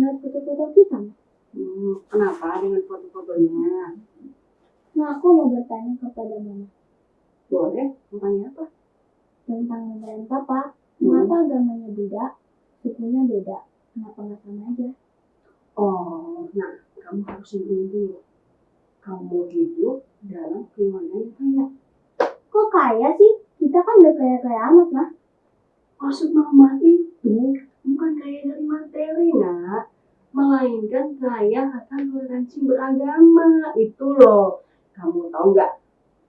melihat foto-foto kita. Hmm, kenapa dengan foto-fotonya? Nah, aku mau bertanya kepada mama. Boleh, bertanya apa? Tentang mama dan papa. Hmm. Agamanya beda, sukunya beda? Kenapa nggak sama aja? Oh, nah, kamu harus ingin dulu. Kamu hidup dalam keluarga yang kaya. Kok kaya sih? Kita kan udah kaya-kaya amat, Ma. Maksud mama itu bukan kaya dari materi, nak. Melainkan kaya akan toleransi beragama. Itu loh. Kamu tahu nggak?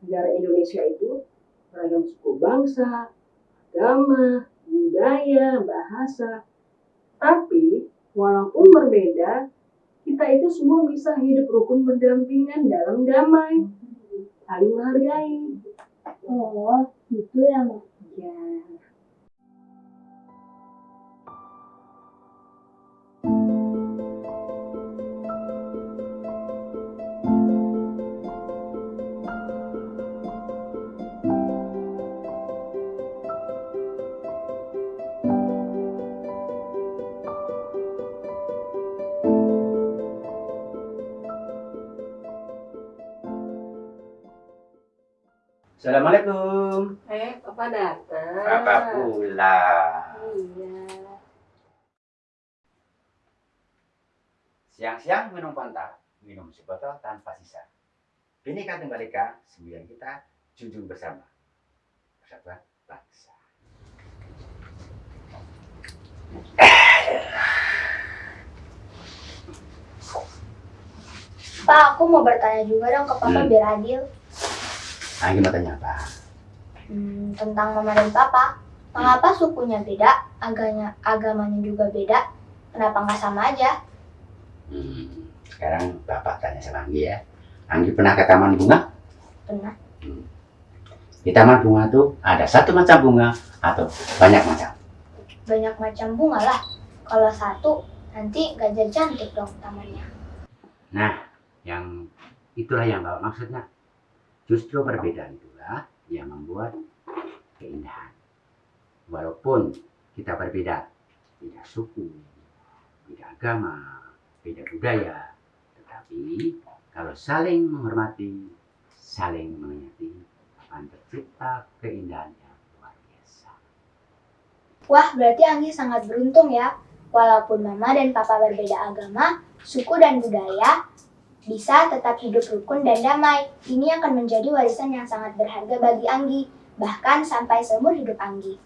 Negara Indonesia itu beragam suku bangsa, agama, budaya, bahasa. Tapi, walaupun berbeda, kita itu semua bisa hidup rukun berdampingan dalam damai. Saling menghargai. Oh, gitu ya. Ya. Assalamualaikum. Eh, Papa datang. Papa pulang. Iya. Siang-siang minum Fanta, minum sebotol tanpa sisa. Bineka Tunggal Ika, sembilan kita junjung bersama. Persatuan bangsa. Pak, aku mau bertanya juga dong ke Papa Hmm. biar adil. Nah, gimana tanya apa? Hmm, tentang Mama dan Papa. Mengapa sukunya beda, agamanya, agamanya juga beda? Kenapa nggak sama aja? Hmm, sekarang Bapak tanya sama Anggi ya. Anggi pernah ke taman bunga? Pernah. Di taman bunga tuh ada satu macam bunga atau banyak macam? Banyak macam bunga lah. Kalau satu, nanti jadi cantik dong tamannya. Nah, yang itulah yang Bapak maksudnya. Justru perbedaan itulah yang membuat keindahan. Walaupun kita berbeda, beda suku, beda agama, beda budaya, tetapi kalau saling menghormati, saling mengerti, akan tercipta keindahan yang luar biasa. Wah, berarti Anggi sangat beruntung ya. Walaupun Mama dan Papa berbeda agama, suku dan budaya, bisa tetap hidup rukun dan damai. Ini akan menjadi warisan yang sangat berharga bagi Anggi, bahkan sampai seumur hidup Anggi.